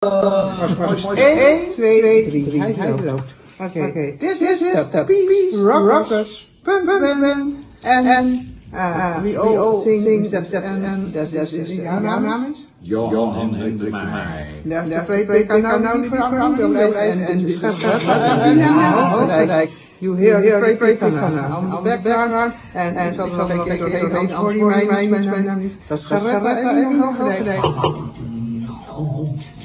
1, 2, 3. Hij loopt. Oké. This is the Peace Rockers. Pum, pum, pum. En, en, uh, we all sing that, that, en, dat is, jouw naam is? Johan Hendrik Meij. Ja, kan nou nou niet veranderen. En, en, dus gelijk. You hear, hear, pray, pray, on the background, en, en,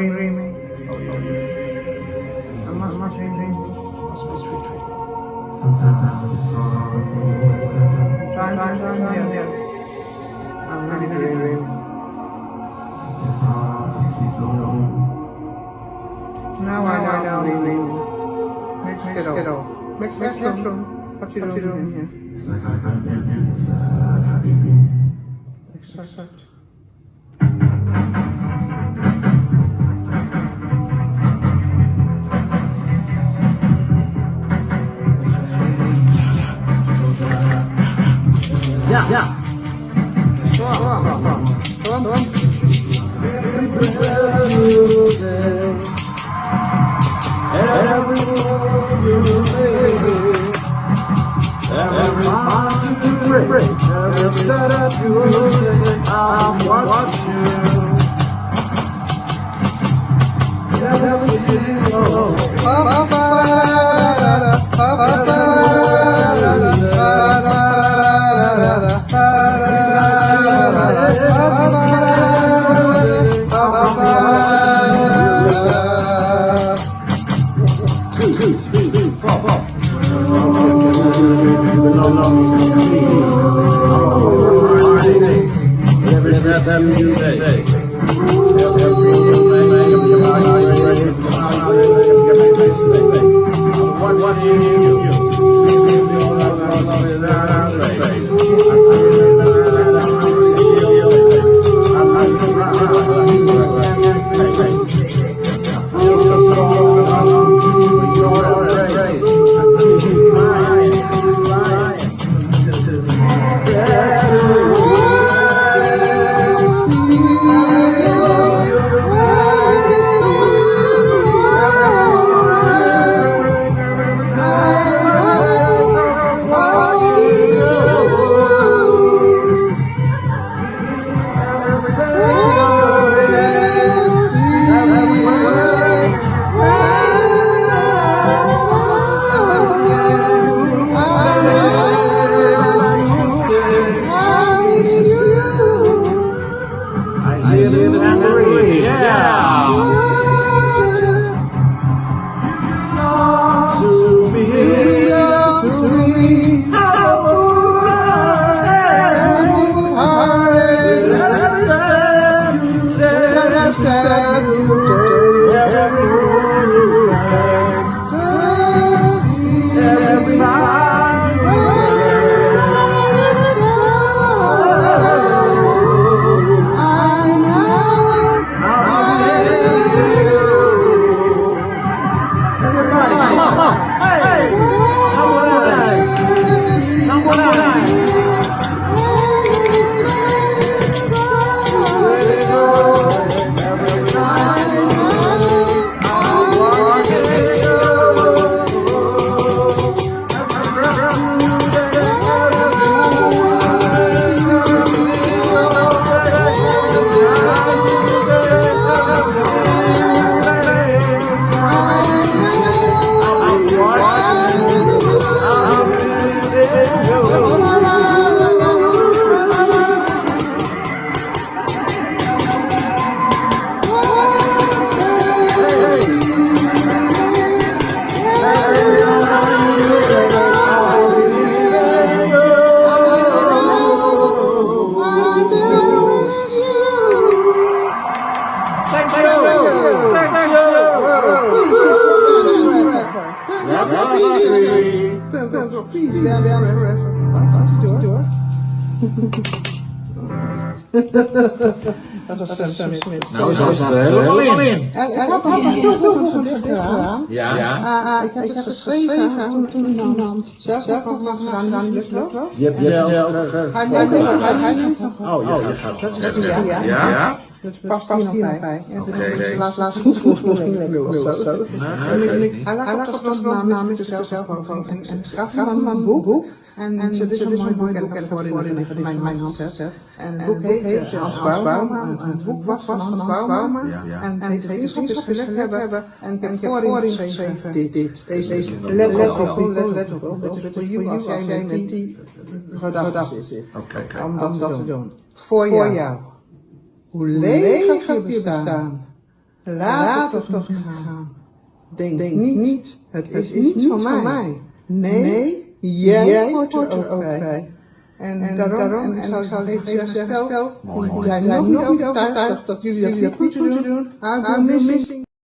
dreaming. Oh, oh, I'm not much dreaming. Time, time, time, yeah, yeah. I'm really dreaming. Now I know, I know, dreaming. Mix it off. Mix, mix, mix, What you doing here? Exact. Ja, Two, three, four, four. sábio Dat was Sam Smith. Nou, zo staat er helemaal in. Ik heb nog een toevoegend gedaan. Ja. Ja. Ah, ik heb het geschreven toen, zelf nog de lucht. Je hebt Hij hij- Oh, ja, gaat Dat is ja, ja. Ja? Ja? Dat past hier nog bij. Dat Oké. is de laatste of zo. Nou. Hij lag op de naam namens zichzelf zelf ook en en ik gaf hem een boek. En en dit is een mooi boek en ik heb voor in mijn mijn hand. En het boek heet Hans het boek was van Hans Bauma. Ja. En vriendschap gelegd hebben. En ik heb voorin geschreven dit, dit, deze, let, op, let, op. Dat is voor jou als jij met die gedachten zit. Om dat, dat te doen. Voor jou. Hoe leeg heb je bestaan. Laat het toch niet gaan. Denk, niet, het is, niet van mij. Nee, jij hoort er ook bij. En, en daarom, en, ik zal even zeggen, stel, jij nog niet overtuigd dat jullie dat niet moeten doen, go missing.